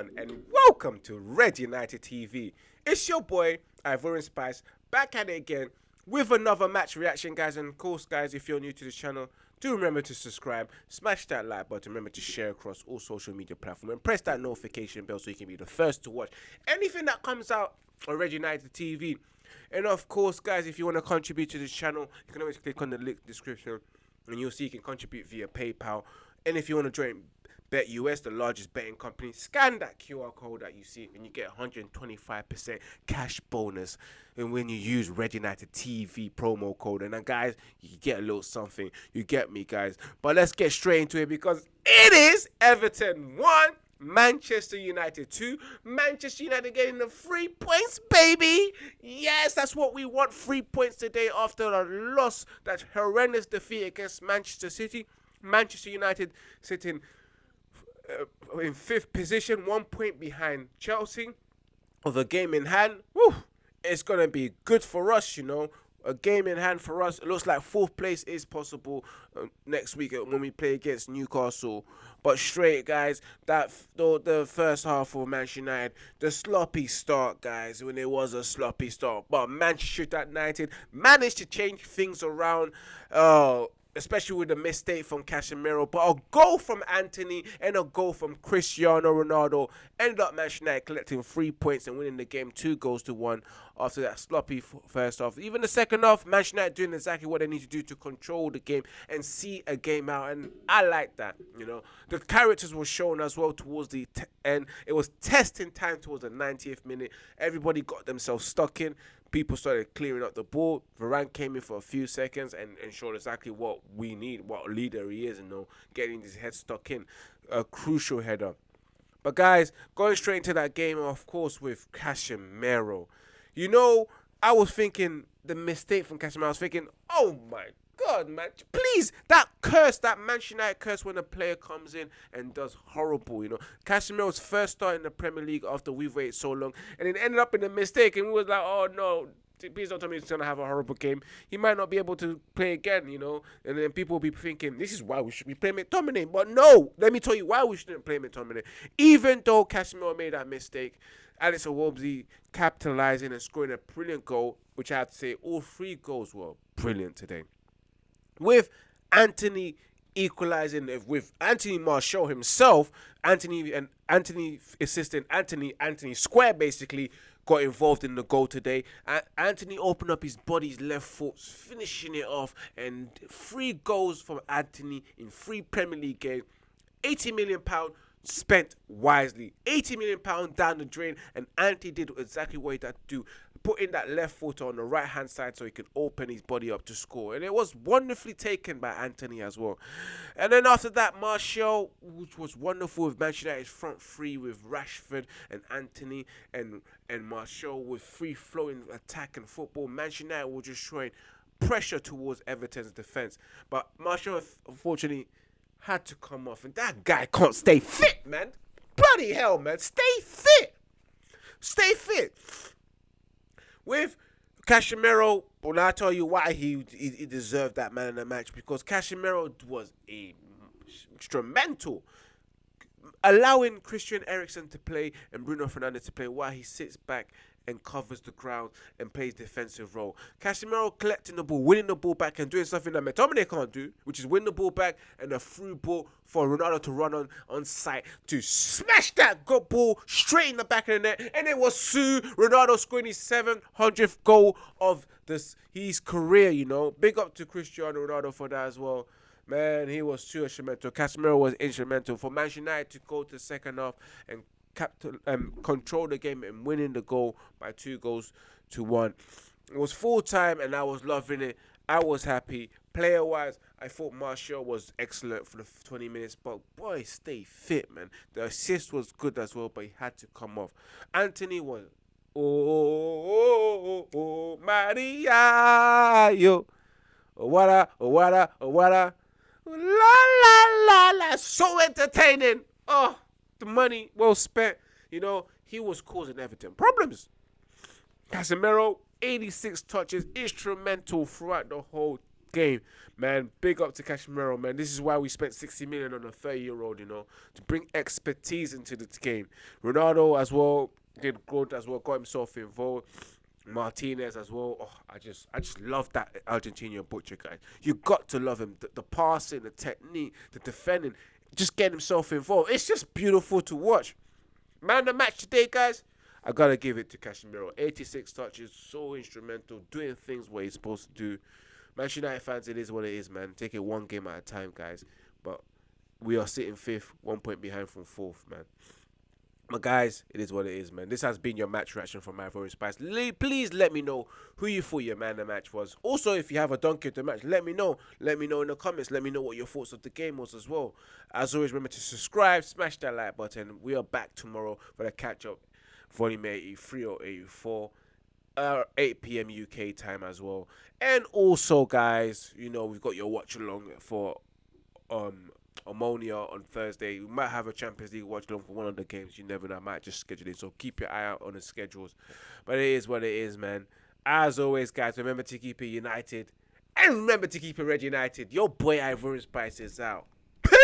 everyone, and welcome to Red United TV. It's your boy, Ivorian Spice, back at it again with another match reaction, guys. And of course, guys, if you're new to the channel, do remember to subscribe, smash that like button, remember to share across all social media platforms, and press that notification bell so you can be the first to watch anything that comes out on Red United TV. And of course, guys, if you want to contribute to this channel, you can always click on the link description and you'll see you can contribute via PayPal. And if you want to join Bet US, the largest betting company, scan that QR code that you see and you get 125% cash bonus. And when you use Red United TV promo code, and then guys, you get a little something. You get me, guys. But let's get straight into it because it is Everton 1. Manchester United 2. Manchester United getting the three points, baby. Yes, that's what we want. Three points today after a loss, that horrendous defeat against Manchester City. Manchester United sitting uh, in fifth position, one point behind Chelsea, of a game in hand. Woo, it's gonna be good for us, you know. A game in hand for us. It looks like fourth place is possible uh, next week uh, when we play against Newcastle. But straight, guys, that the, the first half of Manchester United, the sloppy start, guys, when it was a sloppy start. But Manchester United managed to change things around. Uh, especially with a mistake from Casemiro, but a goal from Antony and a goal from Cristiano Ronaldo ended up Manchester United collecting three points and winning the game two goals to one after that sloppy first half. Even the second half, Manchester United doing exactly what they need to do to control the game and see a game out, and I like that. You know, the characters were shown as well towards the end. It was testing time towards the 90th minute. Everybody got themselves stuck in people started clearing up the ball. Varane came in for a few seconds and, and showed exactly what we need, what leader he is, you know, getting his head stuck in. A crucial header. But guys, going straight into that game, of course, with Casemiro. You know, I was thinking the mistake from Casemiro. I was thinking, oh my God, man, please, that curse, that Manchester United curse when a player comes in and does horrible, you know. Casemiro's first start in the Premier League after we've waited so long, and it ended up in a mistake, and we was like, oh no, please don't tell me he's gonna have a horrible game. He might not be able to play again, you know. And then people will be thinking, this is why we should be playing McTominay. But no, let me tell you why we shouldn't play McTominay. Even though Casemiro made that mistake, Alex Iwobi capitalizing and scoring a brilliant goal, which I have to say, all three goals were brilliant today with Antony equalizing uh, with Anthony Martial himself, Anthony and Anthony assistant Anthony Anthony Square basically got involved in the goal today. And Antony opened up his body's left foot, finishing it off, and three goals from Antony in three Premier League games. 80 million pound spent wisely. 80 million pound down the drain, and Antony did exactly what he had to do putting that left foot on the right hand side so he can open his body up to score. And it was wonderfully taken by Antony as well. And then after that, Martial, which was wonderful with Manchester United's front three with Rashford and Antony and, and Martial with free flowing attack and football. Manchester United were just showing pressure towards Everton's defence. But Martial, unfortunately, had to come off. And that guy can't stay fit, man. Bloody hell, man. Stay fit. Stay fit with Casemiro, well, I tell you why he, he, he deserved that man in the match because Casemiro was a instrumental allowing Christian Eriksen to play and Bruno Fernandes to play while he sits back and covers the ground and plays defensive role. Casemiro collecting the ball, winning the ball back and doing something that McTominay can't do, which is win the ball back and a through ball for Ronaldo to run on on site to smash that good ball straight in the back of the net. And it was Sue Ronaldo scoring his 700th goal of this his career, you know. Big up to Cristiano Ronaldo for that as well. Man, he was too instrumental. Casemiro was instrumental for Manchester United to go to second half and capital, um, control the game and winning the goal by two goals to one. It was full time and I was loving it. I was happy. Player wise, I thought Martial was excellent for the 20 minutes, but boy, stay fit, man. The assist was good as well, but he had to come off. Antony was, oh, oh, oh, oh Maria, yo. Oh, wada, oh, wada, oh. La, la, la, la. So entertaining. Oh the money well spent. You know, he was causing Everton problems. Casemiro, 86 touches, instrumental throughout the whole game, man. Big up to Casemiro, man. This is why we spent 60 million on a 30 year old, you know, to bring expertise into the game. Ronaldo as well did good as well, got himself involved. Martinez as well. Oh, I just, I just love that Argentinian butcher guy. You got to love him. The, the passing, the technique, the defending, just getting himself involved. It's just beautiful to watch. Man, the match today, guys. I gotta give it to Casemiro. 86 touches, so instrumental, doing things what he's supposed to do. Manchester United fans, it is what it is, man. Take it one game at a time, guys. But we are sitting fifth, one point behind from fourth, man. But guys, it is what it is, man. This has been your match reaction from my Ivorian Spice. Le- please let me know who you thought your man of the match was. Also, if you have a donkey of the match, let me know. Let me know in the comments. Let me know what your thoughts of the game was as well. As always, remember to subscribe, smash that like button. We are back tomorrow for the catch up, volume 83 or 84. Uh, 8 p.m. UK time as well, and also, guys, you know we've got your watch along for um Omonia on Thursday. We might have a Champions League watch along for one of the games. You never know. I might just schedule it. So keep your eye out on the schedules. But it is what it is, man. As always, guys, remember to keep it united. And remember to keep it red united. Your boy Ivorian Spice is out. Peace!